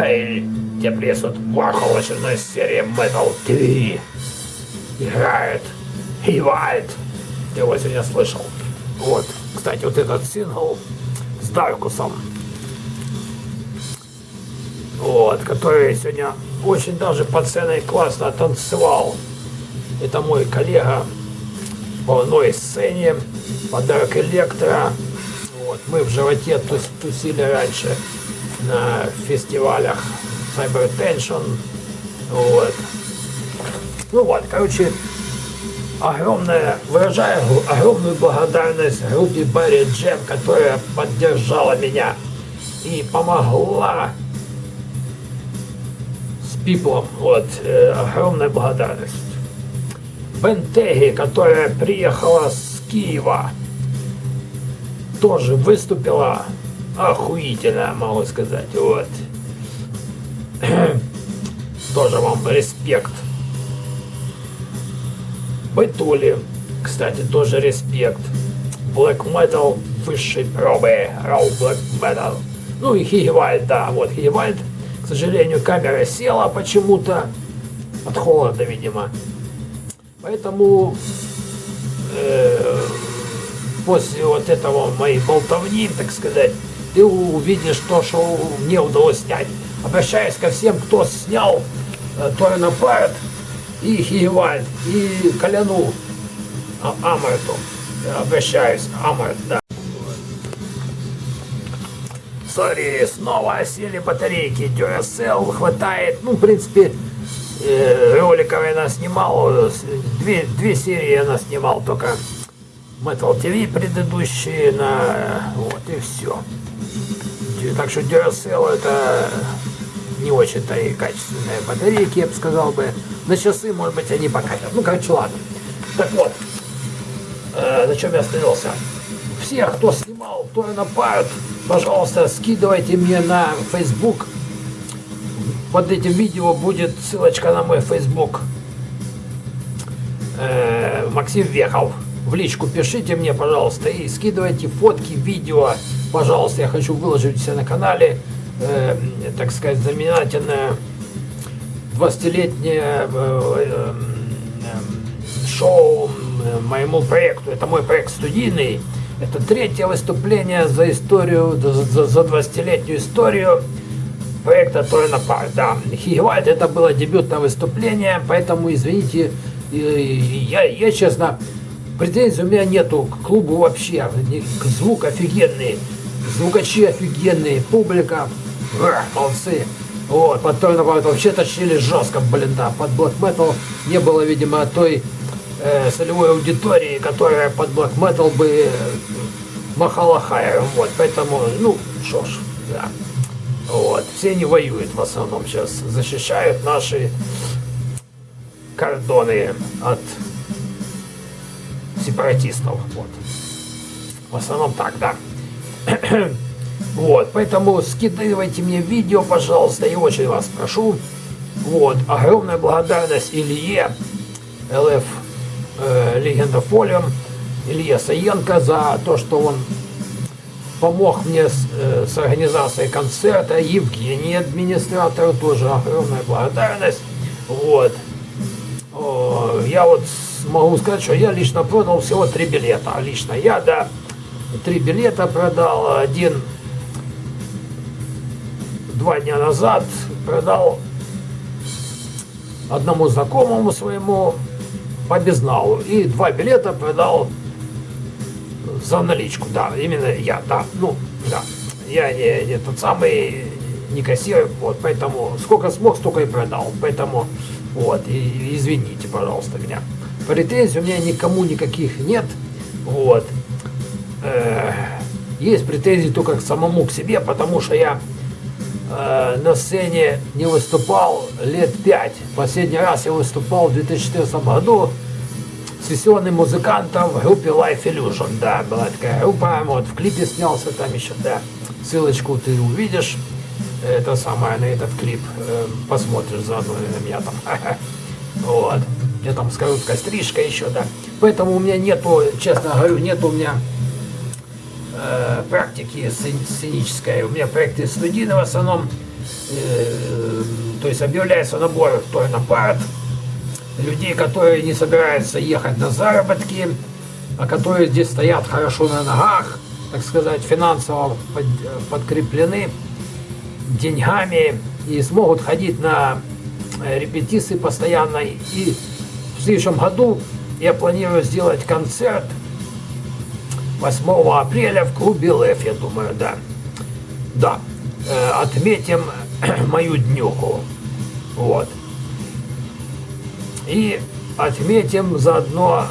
Хей, тебе приветствует Warhol очередной серии Metal TV. Играет Хивальд. Ты его сегодня слышал. Вот, кстати, вот этот сингл с Даркусом. Вот, который сегодня очень даже по ценой классно танцевал. Это мой коллега по одной сцене, подарок Электро. Вот, мы в животе тус тусили раньше на фестивалях Cyber Tension. Вот. Ну вот, короче, огромная, выражаю огромную благодарность группе Барри Джем, которая поддержала меня и помогла с пиплом. Вот, э, огромная благодарность. Бентеги, которая приехала с Киева, тоже выступила охуительно, могу сказать. Вот. тоже вам респект. Бетули, кстати, тоже респект. Black Metal высшей пробы. Raw Black Metal. Ну и Хигевальд, да, вот Хигевальд. К сожалению, камера села почему-то. От холода, видимо. Поэтому э, после вот этого моей болтовни, так сказать, ты увидишь то, что мне удалось снять. Обращаюсь ко всем, кто снял э, Торина Парт и Хиевальд, и Коляну а, Амарту. Обращаюсь, Амарт, да. Сори, снова сели батарейки, Duracell хватает, ну, в принципе, э, роликов я снимал, две, две серии я снимал только Metal TV предыдущие на, вот, и все. Так что Duracell это не очень-то и качественные батарейки, я бы сказал бы. На часы, может быть, они покатят. Ну, короче, ладно. Так вот, э, на чем я остановился? Все, кто снимал, кто напают, пожалуйста, скидывайте мне на Facebook. Под этим видео будет ссылочка на мой Facebook. Э, Максим Вехов. В личку пишите мне, пожалуйста, и скидывайте фотки, видео. Пожалуйста, я хочу выложить все на канале. Э, так сказать, знаменательное 20-летнее э, э, э, шоу э, моему проекту. Это мой проект студийный. Это третье выступление за историю, за, за 20-летнюю историю проекта Торина Парк. Да, Хигвальд это было дебютное выступление, поэтому извините, я, я честно, претензий у меня нету к клубу вообще. Звук офигенный, звукачи офигенные, публика, молодцы. Вот, под Торина Парк вообще тащили жестко, блин, да. Под Black Metal не было, видимо, той э, солевой аудитории, которая под Black Metal бы э, махала хайером. Вот, поэтому, ну, что ж, да. Вот. Все не воюют в основном сейчас, защищают наши кордоны от сепаратистов. Вот. В основном так, да. вот, поэтому скидывайте мне видео, пожалуйста, и очень вас прошу. Вот, огромная благодарность Илье, ЛФ э, Легенда Фолиум, Илье Саенко за то, что он помог мне с, э, с организацией концерта, Евгений, администратору, тоже огромная благодарность. Вот. О, я вот могу сказать, что я лично продал всего три билета. Лично я, да, три билета продал. Один два дня назад продал одному знакомому своему по безналу. И два билета продал за наличку, да, именно я, да, ну, да. Я не, не тот самый, не кассир, вот, поэтому сколько смог, столько и продал, поэтому, вот, и, извините, пожалуйста, меня. Претензий у меня никому никаких нет, вот. Э, есть претензии только к самому к себе, потому что я э, на сцене не выступал лет пять. Последний раз я выступал в 2014 году, сессионным музыкантом в группе Life Illusion. Да, была такая группа, вот в клипе снялся там еще, да. Ссылочку ты увидишь, это самое, на этот клип, э, посмотришь заодно на меня там. Вот. Я там с короткой стрижкой еще, да. Поэтому у меня нету, честно говорю, нету у меня э, практики сценической. У меня проекты студийные в основном. э, то есть объявляется набор в Торнопарт, людей, которые не собираются ехать на заработки, а которые здесь стоят хорошо на ногах, так сказать, финансово под, подкреплены деньгами и смогут ходить на э, репетиции постоянно. И в следующем году я планирую сделать концерт 8 апреля в клубе ЛФ, я думаю, да. Да, э, отметим мою днюху. Вот. И отметим заодно,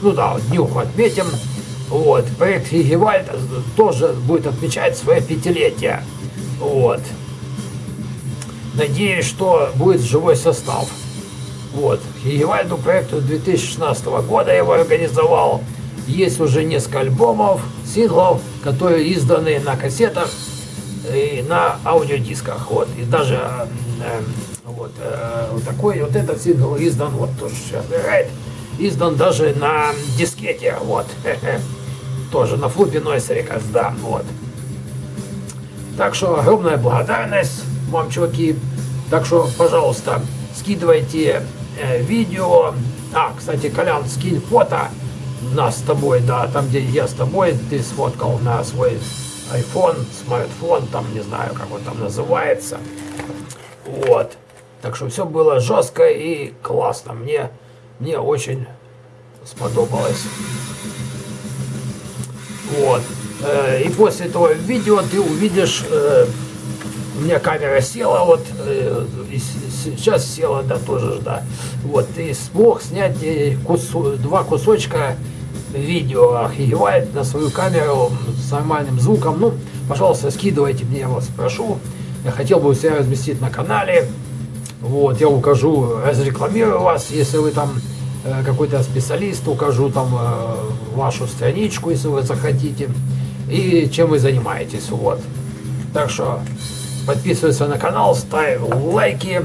ну да, днюху отметим. Вот, проект Хигевальд тоже будет отмечать свое пятилетие. Вот. Надеюсь, что будет живой состав. Вот. Хигевальду проекту 2016 года его организовал. Есть уже несколько альбомов, синглов, которые изданы на кассетах и на аудиодисках. Вот. И даже э, вот, э, вот такой вот этот сингл издан, вот тоже сейчас издан даже на дискете, вот. Тоже на флупе Records, да, вот. Так что огромная благодарность вам, чуваки. Так что, пожалуйста, скидывайте видео. А, кстати, Колян, скинь фото нас с тобой, да, там, где я с тобой, ты сфоткал на свой iPhone, смартфон, там, не знаю, как он там называется. Вот. Так что все было жестко и классно. Мне, мне очень сподобалось. Вот. Э, и после этого видео ты увидишь, э, у меня камера села, вот, э, сейчас села, да, тоже, да. Вот, ты смог снять кусу, два кусочка видео, охеревает на свою камеру с нормальным звуком. Ну, пожалуйста, скидывайте мне, я вас прошу. Я хотел бы себя разместить на канале. Вот, я укажу, разрекламирую вас, если вы там э, какой-то специалист, укажу там э, вашу страничку, если вы захотите, и чем вы занимаетесь, вот. Так что подписывайся на канал, ставь лайки,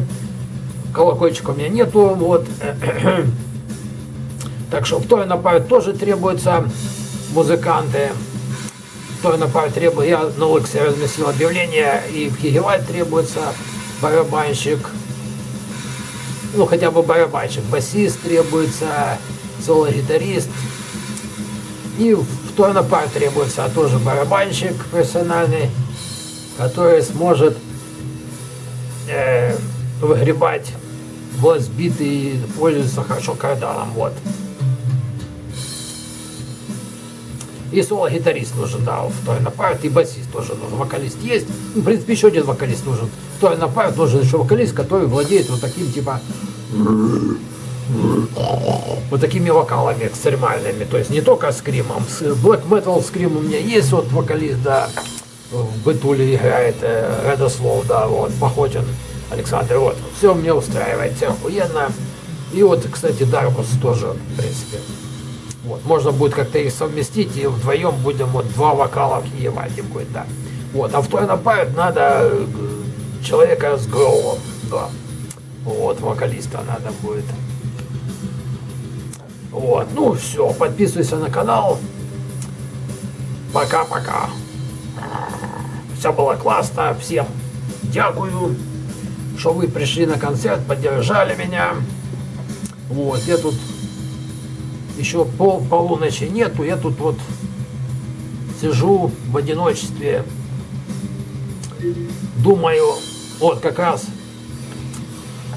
колокольчика у меня нету, вот. Так что в той нападе тоже требуются музыканты. В той нападе требует, я на Лексе разместил объявление, и в Хигеваль требуется барабанщик, ну хотя бы барабанщик, басист требуется, соло-гитарист. И в той нападе требуется тоже барабанщик профессиональный, который сможет э, выгребать вот сбитый и пользуется хорошо карданом. Вот. И соло-гитарист нужен, да, в той напарт, и басист тоже нужен, вокалист есть. Ну, в принципе, еще один вокалист нужен. В той напарт нужен еще вокалист, который владеет вот таким, типа, вот такими вокалами экстремальными. То есть не только скримом. Black Metal скрим у меня есть, вот вокалист, да, в Бытуле играет, э, Редослов, да, вот, Походин Александр, вот. Все мне устраивает, все охуенно. И вот, кстати, Даркус тоже, в принципе. Вот, можно будет как-то их совместить, и вдвоем будем вот два вокала в Евальде будет, да. Вот, а второй напарит надо э, человека с гроулом, да. Вот, вокалиста надо будет. Вот, ну все, подписывайся на канал. Пока-пока. Все было классно, всем дякую, что вы пришли на концерт, поддержали меня. Вот, я тут еще пол полуночи нету, я тут вот сижу в одиночестве, думаю, вот как раз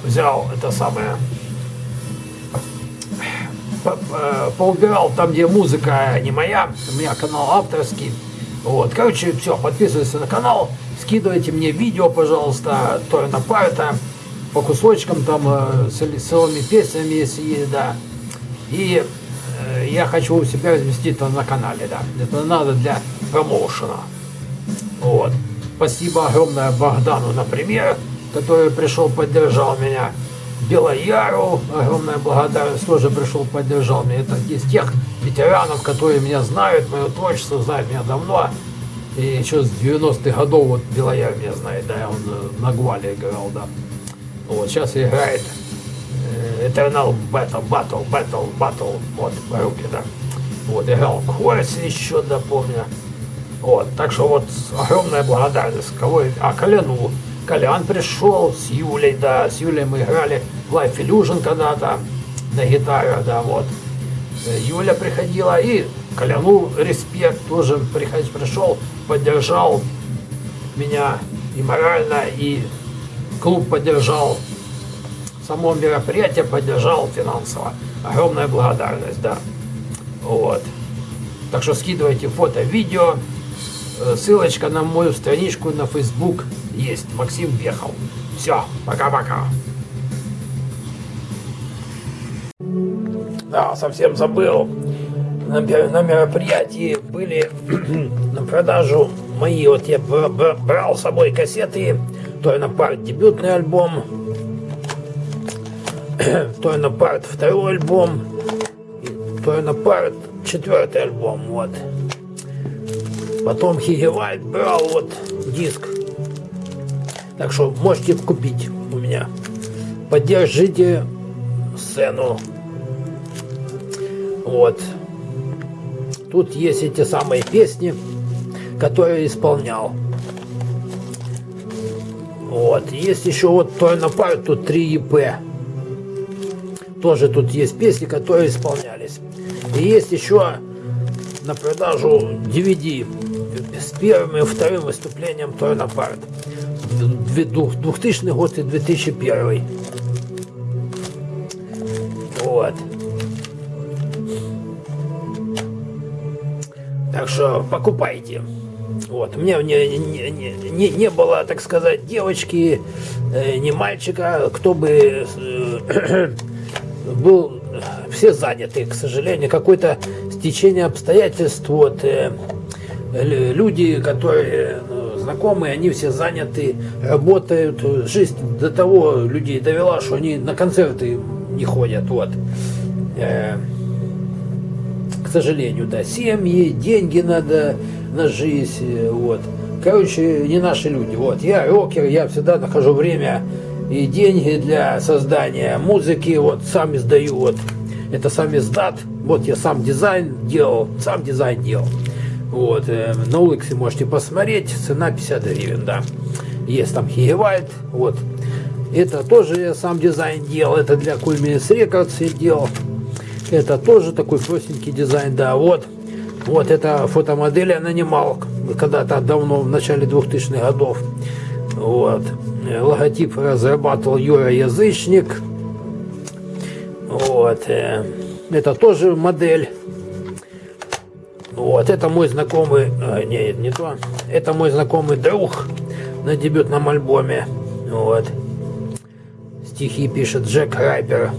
взял это самое, поубирал там, где музыка не моя, у меня канал авторский, вот, короче, все, подписывайтесь на канал, скидывайте мне видео, пожалуйста, то на парта, по кусочкам там, э, с целыми песнями, если есть, да, и Э, я хочу у себя разместить это на канале, да. Это надо для промоушена. Вот. Спасибо огромное Богдану, например, который пришел, поддержал меня. Белояру, огромная благодарность, тоже пришел, поддержал меня. Это из тех ветеранов, которые меня знают, мое творчество, знают меня давно. И еще с 90-х годов вот Белояр меня знает, да, он э, на Гвале играл, да. Вот, сейчас играет Eternal Battle, Battle, Battle, Battle, вот, руки, да. Вот, играл в Хорсе еще, да, помню. Вот, так что вот огромная благодарность. Кого, а Колену Колян пришел с Юлей, да, с Юлей мы играли в Life Illusion когда-то на гитаре, да, вот. Юля приходила и Коляну респект тоже приход, пришел, поддержал меня и морально, и клуб поддержал, само мероприятие поддержал финансово. Огромная благодарность, да. Вот. Так что скидывайте фото, видео. Э, ссылочка на мою страничку на Facebook есть. Максим Вехов. Все, пока-пока. Да, совсем забыл. На, на мероприятии были на продажу мои, вот я брал с собой кассеты, Тойна Парт дебютный альбом, Тойна Парт второй альбом, Тойна Парт четвертый альбом, вот. Потом Хигевальд брал вот диск. Так что можете купить у меня. Поддержите сцену. Вот. Тут есть эти самые песни, которые исполнял. Вот. Есть еще вот Тойна Парт, тут 3 ЕП. Тоже тут есть песни, которые исполнялись. И есть еще на продажу DVD с первым и вторым выступлением Торна Парт. 2000 год и 2001. Вот. Так что покупайте. Вот. У меня не, не, не, не было, так сказать, девочки, э, ни мальчика, кто бы э, был все заняты, к сожалению, какое-то стечение обстоятельств, вот, э, люди, которые ну, знакомые, они все заняты, работают, жизнь до того людей довела, что они на концерты не ходят, вот. Э, к сожалению, да, семьи, деньги надо на жизнь, вот. Короче, не наши люди, вот. Я рокер, я всегда нахожу время и деньги для создания музыки, вот, сам издаю, вот, это сам издат, вот я сам дизайн делал, сам дизайн делал, вот, э, на улице можете посмотреть, цена 50 гривен, да, есть там Хигевальд, вот, это тоже я сам дизайн делал, это для Кульминес Рекордс я делал, это тоже такой простенький дизайн, да, вот, вот это фотомодель я нанимал когда-то давно, в начале 2000-х годов, вот, логотип разрабатывал Юра Язычник. Вот. Э, это тоже модель. Вот, это мой знакомый, а, не, не то, это мой знакомый друг на дебютном альбоме. Вот. Стихи пишет Джек Райпер.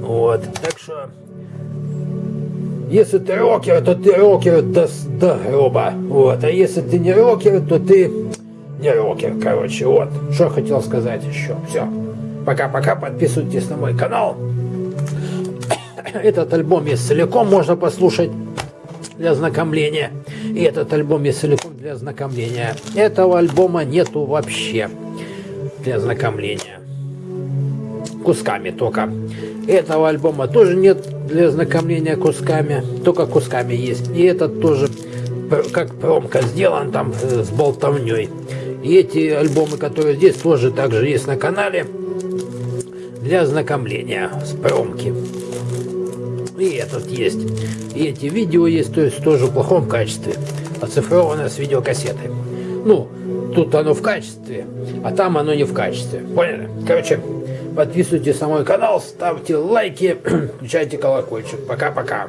Вот. Так что, если ты рокер, то ты рокер до, до гроба. Вот. А если ты не рокер, то ты не рокер, короче, вот. Что хотел сказать еще. Все. Пока-пока, подписывайтесь на мой канал. Этот альбом есть целиком, можно послушать для ознакомления. И этот альбом есть целиком для ознакомления. Этого альбома нету вообще для ознакомления. Кусками только. Этого альбома тоже нет для ознакомления кусками. Только кусками есть. И этот тоже как промка сделан там э, с болтовней. И эти альбомы, которые здесь, тоже также есть на канале для ознакомления с промки. И этот есть. И эти видео есть, то есть тоже в плохом качестве. Оцифровано с видеокассеты. Ну, тут оно в качестве, а там оно не в качестве. Поняли? Короче, подписывайтесь на мой канал, ставьте лайки, включайте колокольчик. Пока-пока.